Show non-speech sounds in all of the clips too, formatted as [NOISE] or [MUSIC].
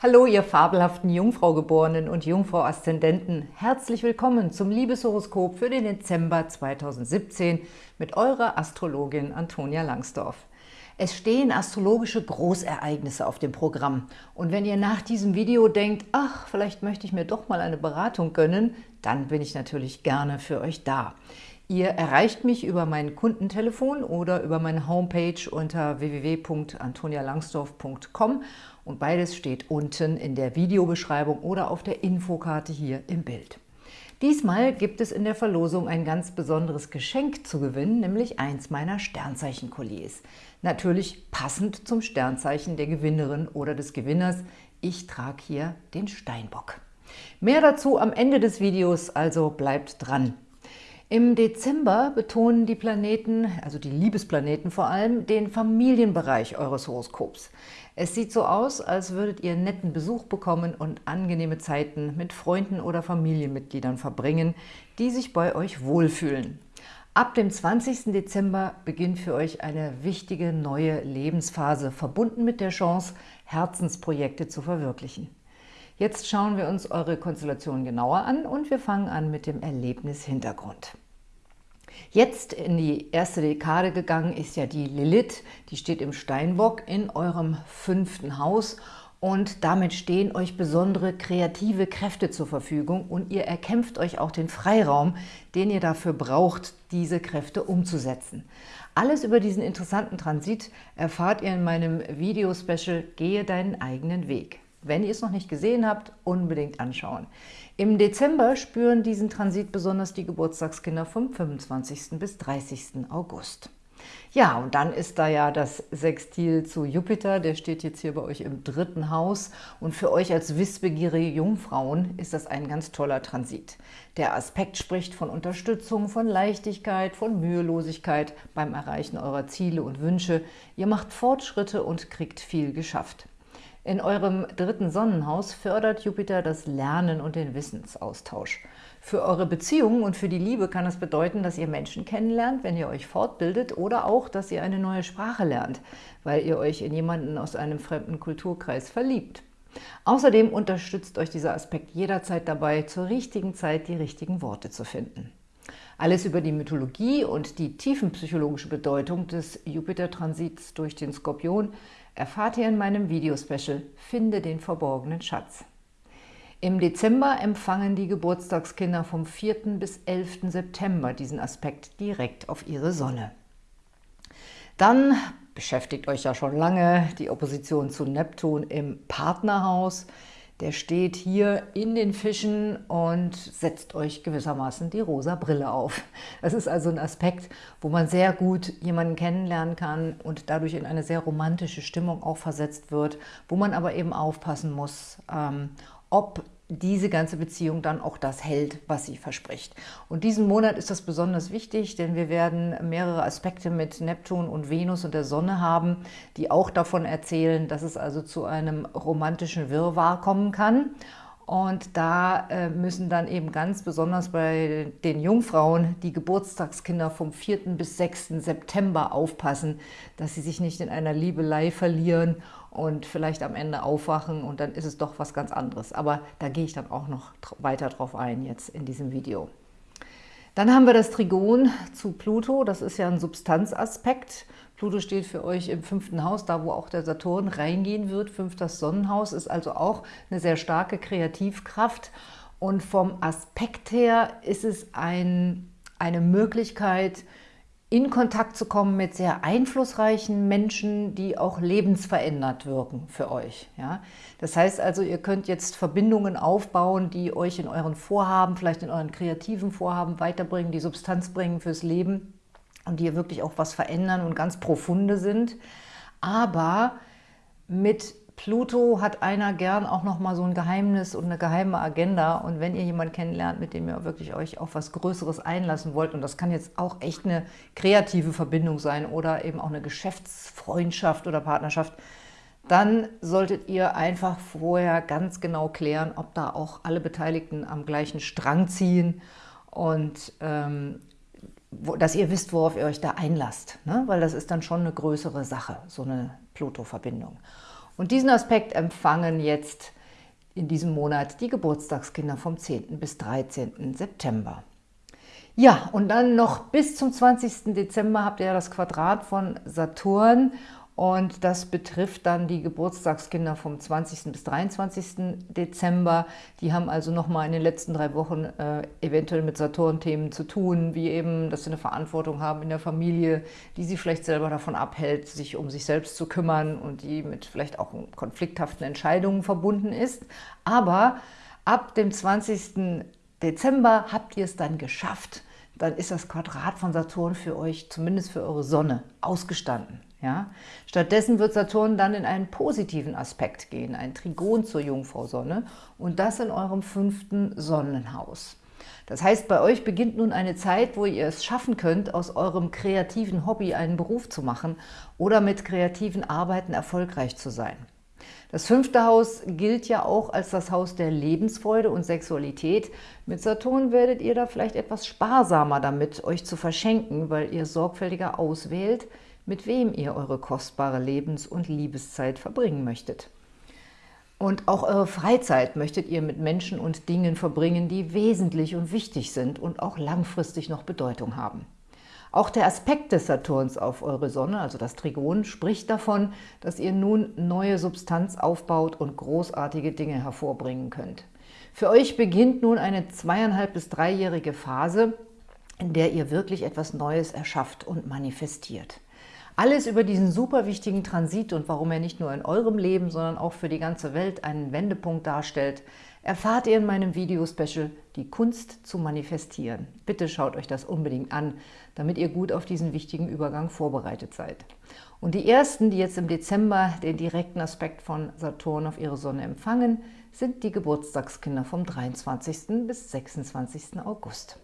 Hallo, ihr fabelhaften Jungfraugeborenen und Jungfrau-Aszendenten. Herzlich willkommen zum Liebeshoroskop für den Dezember 2017 mit eurer Astrologin Antonia Langsdorf. Es stehen astrologische Großereignisse auf dem Programm. Und wenn ihr nach diesem Video denkt, ach, vielleicht möchte ich mir doch mal eine Beratung gönnen, dann bin ich natürlich gerne für euch da. Ihr erreicht mich über mein Kundentelefon oder über meine Homepage unter www.antonialangsdorf.com und beides steht unten in der Videobeschreibung oder auf der Infokarte hier im Bild. Diesmal gibt es in der Verlosung ein ganz besonderes Geschenk zu gewinnen, nämlich eins meiner Sternzeichen-Kolliers. Natürlich passend zum Sternzeichen der Gewinnerin oder des Gewinners. Ich trage hier den Steinbock. Mehr dazu am Ende des Videos, also bleibt dran. Im Dezember betonen die Planeten, also die Liebesplaneten vor allem, den Familienbereich eures Horoskops. Es sieht so aus, als würdet ihr netten Besuch bekommen und angenehme Zeiten mit Freunden oder Familienmitgliedern verbringen, die sich bei euch wohlfühlen. Ab dem 20. Dezember beginnt für euch eine wichtige neue Lebensphase, verbunden mit der Chance, Herzensprojekte zu verwirklichen. Jetzt schauen wir uns eure Konstellation genauer an und wir fangen an mit dem Erlebnishintergrund. Jetzt in die erste Dekade gegangen ist ja die Lilith, die steht im Steinbock in eurem fünften Haus und damit stehen euch besondere kreative Kräfte zur Verfügung und ihr erkämpft euch auch den Freiraum, den ihr dafür braucht, diese Kräfte umzusetzen. Alles über diesen interessanten Transit erfahrt ihr in meinem Video-Special Gehe deinen eigenen Weg. Wenn ihr es noch nicht gesehen habt, unbedingt anschauen. Im Dezember spüren diesen Transit besonders die Geburtstagskinder vom 25. bis 30. August. Ja, und dann ist da ja das Sextil zu Jupiter, der steht jetzt hier bei euch im dritten Haus. Und für euch als wissbegierige Jungfrauen ist das ein ganz toller Transit. Der Aspekt spricht von Unterstützung, von Leichtigkeit, von Mühelosigkeit beim Erreichen eurer Ziele und Wünsche. Ihr macht Fortschritte und kriegt viel geschafft. In eurem dritten Sonnenhaus fördert Jupiter das Lernen und den Wissensaustausch. Für eure Beziehungen und für die Liebe kann es bedeuten, dass ihr Menschen kennenlernt, wenn ihr euch fortbildet oder auch, dass ihr eine neue Sprache lernt, weil ihr euch in jemanden aus einem fremden Kulturkreis verliebt. Außerdem unterstützt euch dieser Aspekt jederzeit dabei, zur richtigen Zeit die richtigen Worte zu finden. Alles über die Mythologie und die tiefenpsychologische Bedeutung des Jupiter-Transits durch den Skorpion erfahrt ihr in meinem Videospecial Finde den verborgenen Schatz. Im Dezember empfangen die Geburtstagskinder vom 4. bis 11. September diesen Aspekt direkt auf ihre Sonne. Dann beschäftigt euch ja schon lange die Opposition zu Neptun im Partnerhaus. Der steht hier in den Fischen und setzt euch gewissermaßen die rosa Brille auf. Das ist also ein Aspekt, wo man sehr gut jemanden kennenlernen kann und dadurch in eine sehr romantische Stimmung auch versetzt wird, wo man aber eben aufpassen muss, ähm, ob diese ganze Beziehung dann auch das hält, was sie verspricht. Und diesen Monat ist das besonders wichtig, denn wir werden mehrere Aspekte mit Neptun und Venus und der Sonne haben, die auch davon erzählen, dass es also zu einem romantischen Wirrwarr kommen kann. Und da äh, müssen dann eben ganz besonders bei den Jungfrauen die Geburtstagskinder vom 4. bis 6. September aufpassen, dass sie sich nicht in einer Liebelei verlieren und vielleicht am Ende aufwachen und dann ist es doch was ganz anderes. Aber da gehe ich dann auch noch weiter drauf ein jetzt in diesem Video. Dann haben wir das Trigon zu Pluto, das ist ja ein Substanzaspekt. Pluto steht für euch im fünften Haus, da wo auch der Saturn reingehen wird. Fünftes Sonnenhaus ist also auch eine sehr starke Kreativkraft. Und vom Aspekt her ist es ein, eine Möglichkeit, in Kontakt zu kommen mit sehr einflussreichen Menschen, die auch lebensverändert wirken für euch. Ja? Das heißt also, ihr könnt jetzt Verbindungen aufbauen, die euch in euren Vorhaben, vielleicht in euren kreativen Vorhaben weiterbringen, die Substanz bringen fürs Leben und die wirklich auch was verändern und ganz profunde sind. Aber mit Pluto hat einer gern auch noch mal so ein Geheimnis und eine geheime Agenda. Und wenn ihr jemanden kennenlernt, mit dem ihr wirklich euch auf was Größeres einlassen wollt, und das kann jetzt auch echt eine kreative Verbindung sein oder eben auch eine Geschäftsfreundschaft oder Partnerschaft, dann solltet ihr einfach vorher ganz genau klären, ob da auch alle Beteiligten am gleichen Strang ziehen und ähm, wo, dass ihr wisst, worauf ihr euch da einlasst. Ne? Weil das ist dann schon eine größere Sache, so eine Pluto-Verbindung. Und diesen Aspekt empfangen jetzt in diesem Monat die Geburtstagskinder vom 10. bis 13. September. Ja, und dann noch bis zum 20. Dezember habt ihr das Quadrat von Saturn und das betrifft dann die Geburtstagskinder vom 20. bis 23. Dezember. Die haben also nochmal in den letzten drei Wochen äh, eventuell mit Saturn-Themen zu tun, wie eben, dass sie eine Verantwortung haben in der Familie, die sie vielleicht selber davon abhält, sich um sich selbst zu kümmern und die mit vielleicht auch konflikthaften Entscheidungen verbunden ist. Aber ab dem 20. Dezember habt ihr es dann geschafft. Dann ist das Quadrat von Saturn für euch, zumindest für eure Sonne, ausgestanden. Ja? Stattdessen wird Saturn dann in einen positiven Aspekt gehen, ein Trigon zur Jungfrau Sonne und das in eurem fünften Sonnenhaus. Das heißt, bei euch beginnt nun eine Zeit, wo ihr es schaffen könnt, aus eurem kreativen Hobby einen Beruf zu machen oder mit kreativen Arbeiten erfolgreich zu sein. Das fünfte Haus gilt ja auch als das Haus der Lebensfreude und Sexualität. Mit Saturn werdet ihr da vielleicht etwas sparsamer damit, euch zu verschenken, weil ihr sorgfältiger auswählt, mit wem ihr eure kostbare Lebens- und Liebeszeit verbringen möchtet. Und auch eure Freizeit möchtet ihr mit Menschen und Dingen verbringen, die wesentlich und wichtig sind und auch langfristig noch Bedeutung haben. Auch der Aspekt des Saturns auf eure Sonne, also das Trigon, spricht davon, dass ihr nun neue Substanz aufbaut und großartige Dinge hervorbringen könnt. Für euch beginnt nun eine zweieinhalb bis dreijährige Phase, in der ihr wirklich etwas Neues erschafft und manifestiert. Alles über diesen super wichtigen Transit und warum er nicht nur in eurem Leben, sondern auch für die ganze Welt einen Wendepunkt darstellt, erfahrt ihr in meinem Video-Special Die Kunst zu manifestieren. Bitte schaut euch das unbedingt an, damit ihr gut auf diesen wichtigen Übergang vorbereitet seid. Und die ersten, die jetzt im Dezember den direkten Aspekt von Saturn auf ihre Sonne empfangen, sind die Geburtstagskinder vom 23. bis 26. August.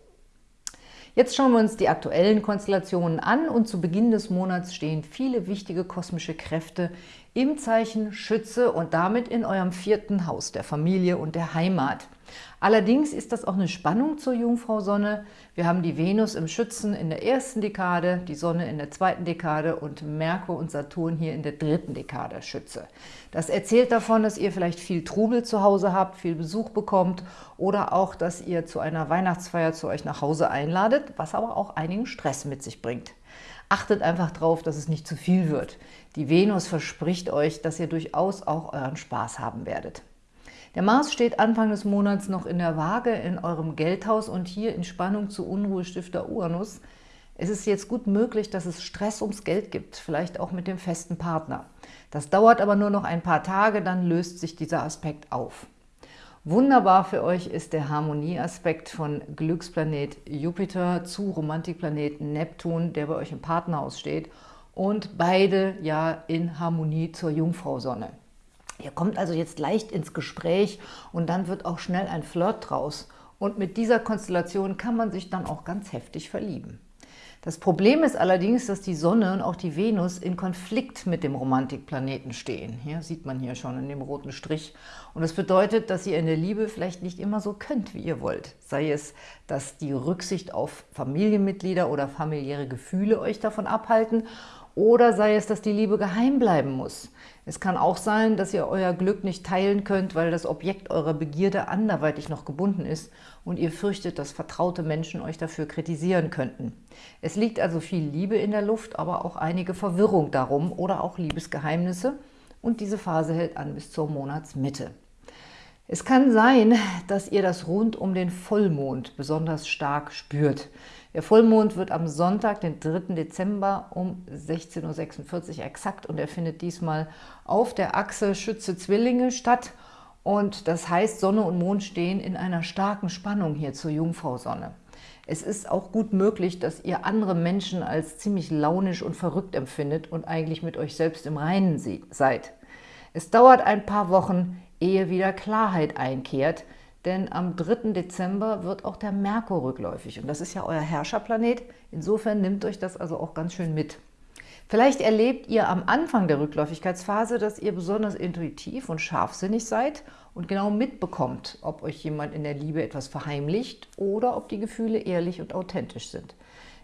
Jetzt schauen wir uns die aktuellen Konstellationen an und zu Beginn des Monats stehen viele wichtige kosmische Kräfte im Zeichen Schütze und damit in eurem vierten Haus der Familie und der Heimat. Allerdings ist das auch eine Spannung zur Jungfrau Sonne. Wir haben die Venus im Schützen in der ersten Dekade, die Sonne in der zweiten Dekade und Merkur und Saturn hier in der dritten Dekade Schütze. Das erzählt davon, dass ihr vielleicht viel Trubel zu Hause habt, viel Besuch bekommt oder auch, dass ihr zu einer Weihnachtsfeier zu euch nach Hause einladet, was aber auch einigen Stress mit sich bringt. Achtet einfach darauf, dass es nicht zu viel wird. Die Venus verspricht euch, dass ihr durchaus auch euren Spaß haben werdet. Der Mars steht Anfang des Monats noch in der Waage in eurem Geldhaus und hier in Spannung zu Unruhestifter Uranus. Es ist jetzt gut möglich, dass es Stress ums Geld gibt, vielleicht auch mit dem festen Partner. Das dauert aber nur noch ein paar Tage, dann löst sich dieser Aspekt auf. Wunderbar für euch ist der Harmonieaspekt von Glücksplanet Jupiter zu Romantikplanet Neptun, der bei euch im Partnerhaus steht und beide ja in Harmonie zur Jungfrau-Sonne. Ihr kommt also jetzt leicht ins Gespräch und dann wird auch schnell ein Flirt draus. Und mit dieser Konstellation kann man sich dann auch ganz heftig verlieben. Das Problem ist allerdings, dass die Sonne und auch die Venus in Konflikt mit dem Romantikplaneten stehen. Hier sieht man hier schon in dem roten Strich. Und das bedeutet, dass ihr in der Liebe vielleicht nicht immer so könnt, wie ihr wollt. Sei es, dass die Rücksicht auf Familienmitglieder oder familiäre Gefühle euch davon abhalten oder sei es, dass die Liebe geheim bleiben muss. Es kann auch sein, dass ihr euer Glück nicht teilen könnt, weil das Objekt eurer Begierde anderweitig noch gebunden ist und ihr fürchtet, dass vertraute Menschen euch dafür kritisieren könnten. Es liegt also viel Liebe in der Luft, aber auch einige Verwirrung darum oder auch Liebesgeheimnisse und diese Phase hält an bis zur Monatsmitte. Es kann sein, dass ihr das rund um den Vollmond besonders stark spürt. Der Vollmond wird am Sonntag, den 3. Dezember um 16.46 Uhr exakt und er findet diesmal auf der Achse Schütze-Zwillinge statt. Und das heißt, Sonne und Mond stehen in einer starken Spannung hier zur Jungfrau-Sonne. Es ist auch gut möglich, dass ihr andere Menschen als ziemlich launisch und verrückt empfindet und eigentlich mit euch selbst im Reinen seid. Es dauert ein paar Wochen, ehe wieder Klarheit einkehrt, denn am 3. Dezember wird auch der Merkur rückläufig und das ist ja euer Herrscherplanet. Insofern nimmt euch das also auch ganz schön mit. Vielleicht erlebt ihr am Anfang der Rückläufigkeitsphase, dass ihr besonders intuitiv und scharfsinnig seid und genau mitbekommt, ob euch jemand in der Liebe etwas verheimlicht oder ob die Gefühle ehrlich und authentisch sind.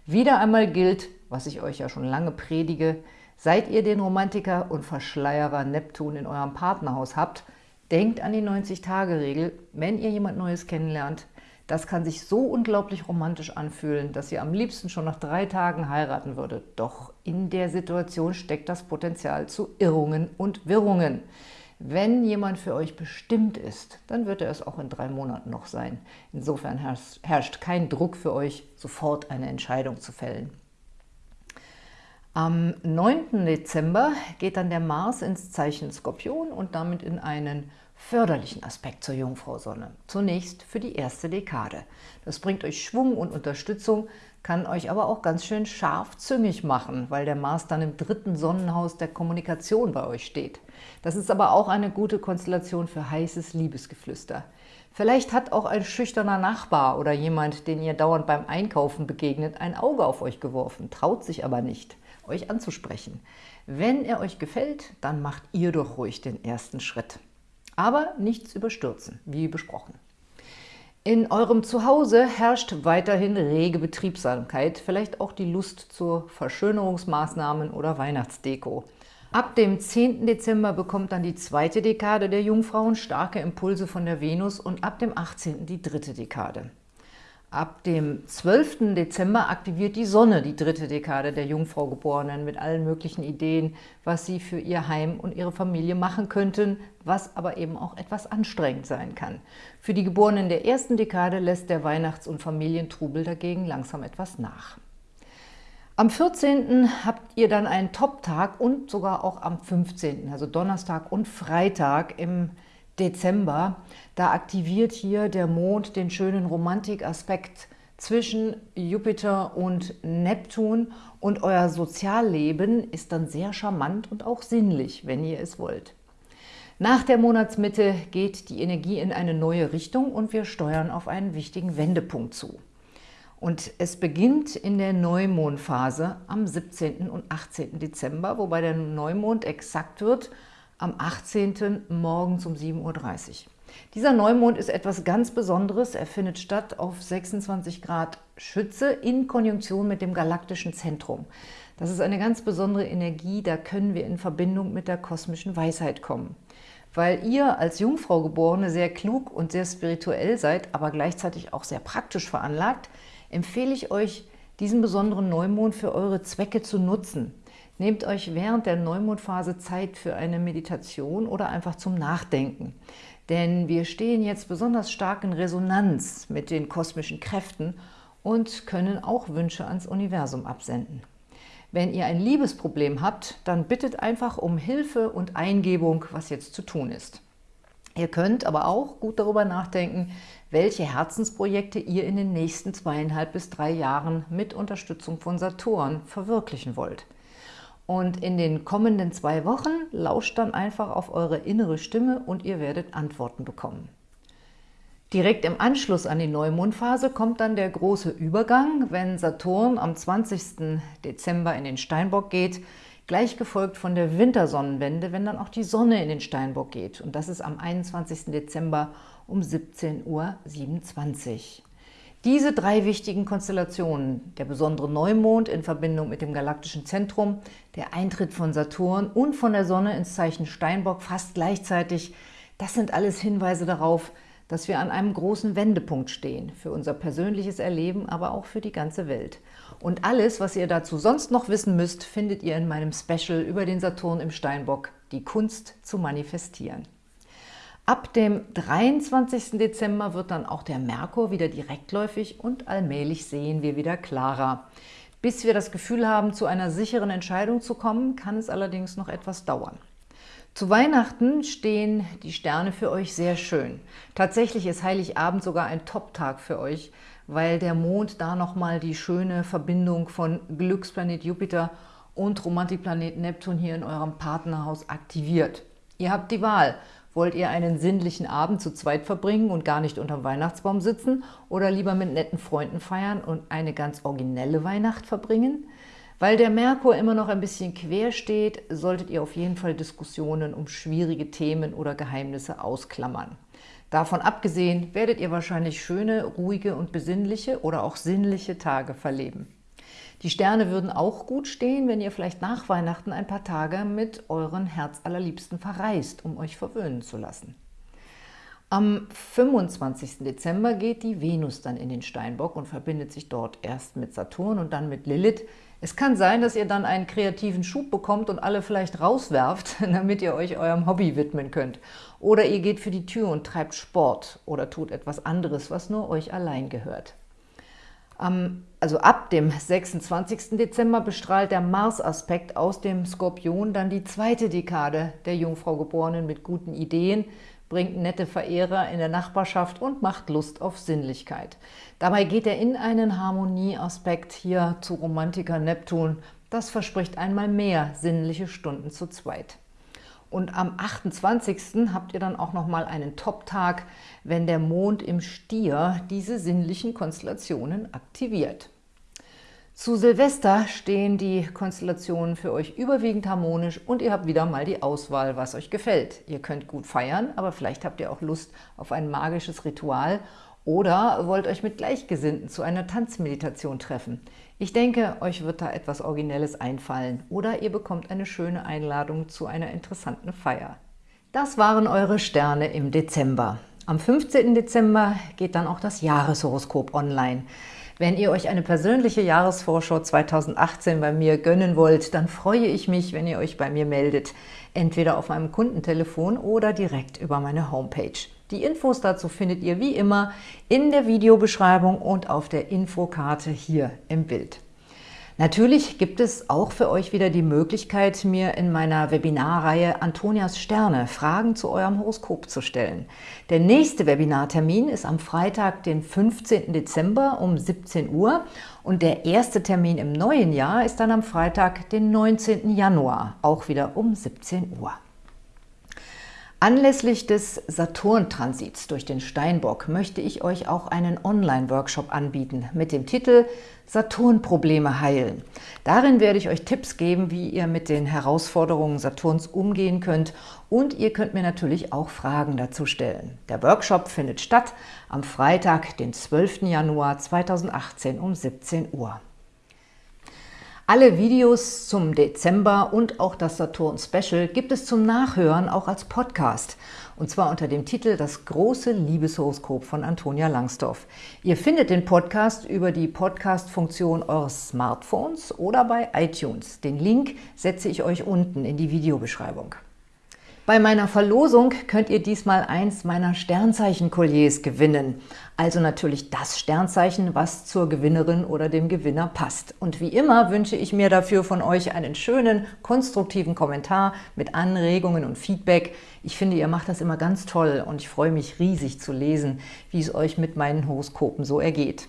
Wieder einmal gilt, was ich euch ja schon lange predige, Seit ihr den Romantiker und Verschleierer Neptun in eurem Partnerhaus habt, denkt an die 90-Tage-Regel, wenn ihr jemand Neues kennenlernt. Das kann sich so unglaublich romantisch anfühlen, dass ihr am liebsten schon nach drei Tagen heiraten würdet. Doch in der Situation steckt das Potenzial zu Irrungen und Wirrungen. Wenn jemand für euch bestimmt ist, dann wird er es auch in drei Monaten noch sein. Insofern herrscht kein Druck für euch, sofort eine Entscheidung zu fällen. Am 9. Dezember geht dann der Mars ins Zeichen Skorpion und damit in einen förderlichen Aspekt zur Jungfrau Sonne. Zunächst für die erste Dekade. Das bringt euch Schwung und Unterstützung, kann euch aber auch ganz schön scharfzüngig machen, weil der Mars dann im dritten Sonnenhaus der Kommunikation bei euch steht. Das ist aber auch eine gute Konstellation für heißes Liebesgeflüster. Vielleicht hat auch ein schüchterner Nachbar oder jemand, den ihr dauernd beim Einkaufen begegnet, ein Auge auf euch geworfen, traut sich aber nicht, euch anzusprechen. Wenn er euch gefällt, dann macht ihr doch ruhig den ersten Schritt. Aber nichts überstürzen, wie besprochen. In eurem Zuhause herrscht weiterhin rege Betriebsamkeit, vielleicht auch die Lust zu Verschönerungsmaßnahmen oder Weihnachtsdeko. Ab dem 10. Dezember bekommt dann die zweite Dekade der Jungfrauen starke Impulse von der Venus und ab dem 18. die dritte Dekade. Ab dem 12. Dezember aktiviert die Sonne die dritte Dekade der Jungfrau-Geborenen mit allen möglichen Ideen, was sie für ihr Heim und ihre Familie machen könnten, was aber eben auch etwas anstrengend sein kann. Für die Geborenen der ersten Dekade lässt der Weihnachts- und Familientrubel dagegen langsam etwas nach. Am 14. habt ihr dann einen Top-Tag und sogar auch am 15., also Donnerstag und Freitag im Dezember, da aktiviert hier der Mond den schönen Romantikaspekt zwischen Jupiter und Neptun und euer Sozialleben ist dann sehr charmant und auch sinnlich, wenn ihr es wollt. Nach der Monatsmitte geht die Energie in eine neue Richtung und wir steuern auf einen wichtigen Wendepunkt zu. Und es beginnt in der Neumondphase am 17. und 18. Dezember, wobei der Neumond exakt wird am 18. morgens um 7.30 Uhr. Dieser Neumond ist etwas ganz Besonderes. Er findet statt auf 26 Grad Schütze in Konjunktion mit dem galaktischen Zentrum. Das ist eine ganz besondere Energie, da können wir in Verbindung mit der kosmischen Weisheit kommen. Weil ihr als Jungfrau Geborene sehr klug und sehr spirituell seid, aber gleichzeitig auch sehr praktisch veranlagt, empfehle ich euch, diesen besonderen Neumond für eure Zwecke zu nutzen. Nehmt euch während der Neumondphase Zeit für eine Meditation oder einfach zum Nachdenken. Denn wir stehen jetzt besonders stark in Resonanz mit den kosmischen Kräften und können auch Wünsche ans Universum absenden. Wenn ihr ein Liebesproblem habt, dann bittet einfach um Hilfe und Eingebung, was jetzt zu tun ist. Ihr könnt aber auch gut darüber nachdenken, welche Herzensprojekte ihr in den nächsten zweieinhalb bis drei Jahren mit Unterstützung von Saturn verwirklichen wollt. Und in den kommenden zwei Wochen lauscht dann einfach auf eure innere Stimme und ihr werdet Antworten bekommen. Direkt im Anschluss an die Neumondphase kommt dann der große Übergang, wenn Saturn am 20. Dezember in den Steinbock geht, gleich gefolgt von der Wintersonnenwende, wenn dann auch die Sonne in den Steinbock geht. Und das ist am 21. Dezember um 17.27 Uhr. Diese drei wichtigen Konstellationen, der besondere Neumond in Verbindung mit dem galaktischen Zentrum, der Eintritt von Saturn und von der Sonne ins Zeichen Steinbock fast gleichzeitig, das sind alles Hinweise darauf, dass wir an einem großen Wendepunkt stehen, für unser persönliches Erleben, aber auch für die ganze Welt. Und alles, was ihr dazu sonst noch wissen müsst, findet ihr in meinem Special über den Saturn im Steinbock, die Kunst zu manifestieren. Ab dem 23. Dezember wird dann auch der Merkur wieder direktläufig und allmählich sehen wir wieder klarer. Bis wir das Gefühl haben, zu einer sicheren Entscheidung zu kommen, kann es allerdings noch etwas dauern. Zu Weihnachten stehen die Sterne für euch sehr schön. Tatsächlich ist Heiligabend sogar ein Top-Tag für euch, weil der Mond da nochmal die schöne Verbindung von Glücksplanet Jupiter und Romantikplanet Neptun hier in eurem Partnerhaus aktiviert. Ihr habt die Wahl – Wollt ihr einen sinnlichen Abend zu zweit verbringen und gar nicht unterm Weihnachtsbaum sitzen oder lieber mit netten Freunden feiern und eine ganz originelle Weihnacht verbringen? Weil der Merkur immer noch ein bisschen quer steht, solltet ihr auf jeden Fall Diskussionen um schwierige Themen oder Geheimnisse ausklammern. Davon abgesehen werdet ihr wahrscheinlich schöne, ruhige und besinnliche oder auch sinnliche Tage verleben. Die Sterne würden auch gut stehen, wenn ihr vielleicht nach Weihnachten ein paar Tage mit euren Herzallerliebsten verreist, um euch verwöhnen zu lassen. Am 25. Dezember geht die Venus dann in den Steinbock und verbindet sich dort erst mit Saturn und dann mit Lilith. Es kann sein, dass ihr dann einen kreativen Schub bekommt und alle vielleicht rauswerft, [LAUGHS] damit ihr euch eurem Hobby widmen könnt. Oder ihr geht für die Tür und treibt Sport oder tut etwas anderes, was nur euch allein gehört. Also ab dem 26. Dezember bestrahlt der Mars-Aspekt aus dem Skorpion dann die zweite Dekade der Jungfrau Geborenen mit guten Ideen, bringt nette Verehrer in der Nachbarschaft und macht Lust auf Sinnlichkeit. Dabei geht er in einen Harmonieaspekt hier zu Romantiker Neptun. Das verspricht einmal mehr sinnliche Stunden zu zweit. Und am 28. habt ihr dann auch nochmal einen Top-Tag, wenn der Mond im Stier diese sinnlichen Konstellationen aktiviert. Zu Silvester stehen die Konstellationen für euch überwiegend harmonisch und ihr habt wieder mal die Auswahl, was euch gefällt. Ihr könnt gut feiern, aber vielleicht habt ihr auch Lust auf ein magisches Ritual oder wollt euch mit Gleichgesinnten zu einer Tanzmeditation treffen. Ich denke, euch wird da etwas Originelles einfallen oder ihr bekommt eine schöne Einladung zu einer interessanten Feier. Das waren eure Sterne im Dezember. Am 15. Dezember geht dann auch das Jahreshoroskop online. Wenn ihr euch eine persönliche Jahresvorschau 2018 bei mir gönnen wollt, dann freue ich mich, wenn ihr euch bei mir meldet, entweder auf meinem Kundentelefon oder direkt über meine Homepage. Die Infos dazu findet ihr wie immer in der Videobeschreibung und auf der Infokarte hier im Bild. Natürlich gibt es auch für euch wieder die Möglichkeit, mir in meiner Webinarreihe Antonias Sterne Fragen zu eurem Horoskop zu stellen. Der nächste Webinartermin ist am Freitag, den 15. Dezember um 17 Uhr und der erste Termin im neuen Jahr ist dann am Freitag, den 19. Januar, auch wieder um 17 Uhr. Anlässlich des Saturn-Transits durch den Steinbock möchte ich euch auch einen Online-Workshop anbieten mit dem Titel Saturn-Probleme heilen. Darin werde ich euch Tipps geben, wie ihr mit den Herausforderungen Saturns umgehen könnt und ihr könnt mir natürlich auch Fragen dazu stellen. Der Workshop findet statt am Freitag, den 12. Januar 2018 um 17 Uhr. Alle Videos zum Dezember und auch das Saturn-Special gibt es zum Nachhören auch als Podcast. Und zwar unter dem Titel Das große Liebeshoroskop von Antonia Langsdorf. Ihr findet den Podcast über die Podcast-Funktion eures Smartphones oder bei iTunes. Den Link setze ich euch unten in die Videobeschreibung. Bei meiner Verlosung könnt ihr diesmal eins meiner Sternzeichen-Kolliers gewinnen. Also natürlich das Sternzeichen, was zur Gewinnerin oder dem Gewinner passt. Und wie immer wünsche ich mir dafür von euch einen schönen, konstruktiven Kommentar mit Anregungen und Feedback. Ich finde, ihr macht das immer ganz toll und ich freue mich riesig zu lesen, wie es euch mit meinen Horoskopen so ergeht.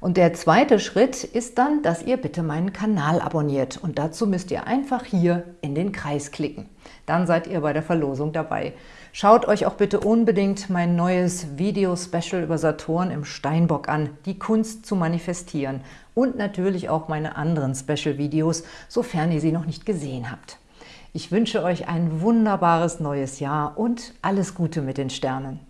Und der zweite Schritt ist dann, dass ihr bitte meinen Kanal abonniert. Und dazu müsst ihr einfach hier in den Kreis klicken. Dann seid ihr bei der Verlosung dabei. Schaut euch auch bitte unbedingt mein neues Video-Special über Saturn im Steinbock an, die Kunst zu manifestieren. Und natürlich auch meine anderen Special-Videos, sofern ihr sie noch nicht gesehen habt. Ich wünsche euch ein wunderbares neues Jahr und alles Gute mit den Sternen.